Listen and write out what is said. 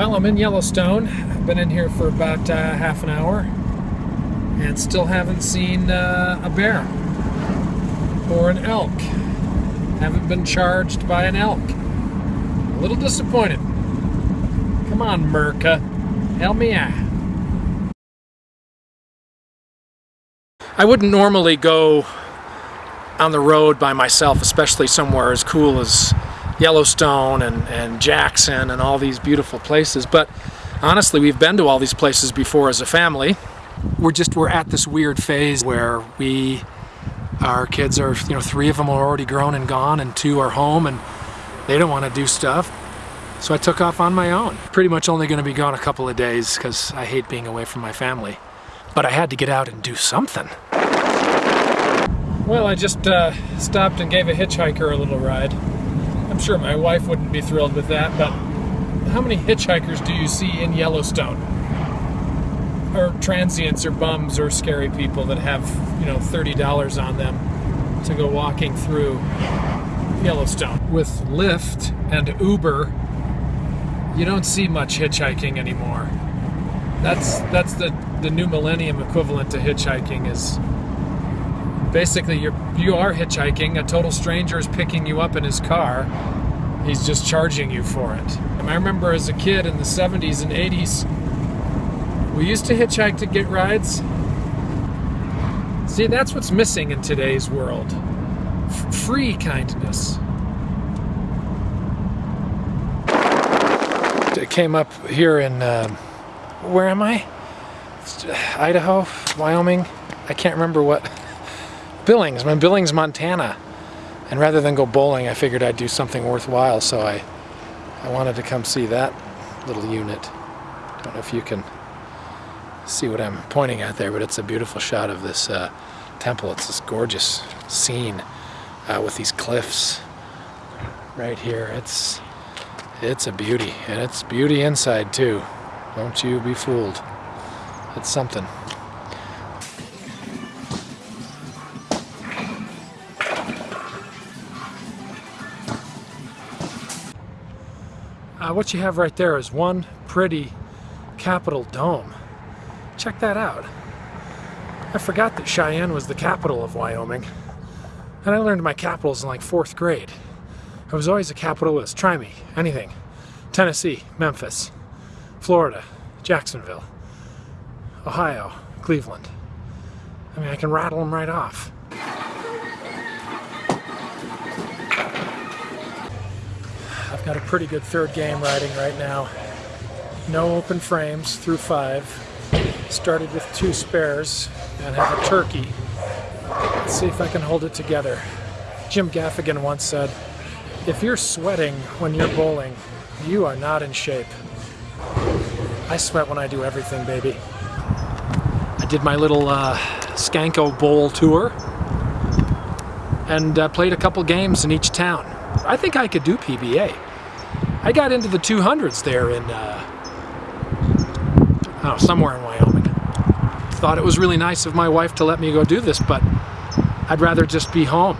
Well, I'm in Yellowstone. I've been in here for about uh, half an hour and still haven't seen uh, a bear or an elk. Haven't been charged by an elk. A little disappointed. Come on, Merca. Help me out. I wouldn't normally go on the road by myself, especially somewhere as cool as Yellowstone and, and Jackson and all these beautiful places. But honestly, we've been to all these places before as a family. We're just, we're at this weird phase where we, our kids are, you know, three of them are already grown and gone and two are home and they don't want to do stuff. So I took off on my own. Pretty much only going to be gone a couple of days because I hate being away from my family. But I had to get out and do something. Well, I just uh, stopped and gave a hitchhiker a little ride. Sure my wife wouldn't be thrilled with that, but how many hitchhikers do you see in Yellowstone? Or transients or bums or scary people that have, you know, $30 on them to go walking through Yellowstone. With Lyft and Uber, you don't see much hitchhiking anymore. That's that's the, the new millennium equivalent to hitchhiking is basically you're you are hitchhiking. A total stranger is picking you up in his car. He's just charging you for it. And i remember as a kid in the 70s and 80s we used to hitchhike to get rides. See that's what's missing in today's world. F free kindness. It came up here in uh, where am i? Idaho wyoming. I can't remember what Billings. I'm in Billings, Montana. And rather than go bowling, I figured I'd do something worthwhile, so I, I wanted to come see that little unit. Don't know if you can see what I'm pointing at there, but it's a beautiful shot of this uh, temple. It's this gorgeous scene uh, with these cliffs right here. It's, it's a beauty, and it's beauty inside too. Don't you be fooled. It's something. Uh, what you have right there is one pretty Capitol dome. Check that out. I forgot that Cheyenne was the capital of Wyoming. And I learned my capitals in like fourth grade. I was always a capitalist. Try me. Anything. Tennessee, Memphis, Florida, Jacksonville, Ohio, Cleveland. I mean, I can rattle them right off. Got a pretty good third game riding right now. No open frames through five. Started with two spares and have a turkey. Let's see if I can hold it together. Jim Gaffigan once said, if you're sweating when you're bowling, you are not in shape. I sweat when I do everything, baby. I did my little uh, Skanko Bowl tour and uh, played a couple games in each town. I think I could do PBA. I got into the 200s there in, uh, oh, somewhere in Wyoming. Thought it was really nice of my wife to let me go do this, but I'd rather just be home.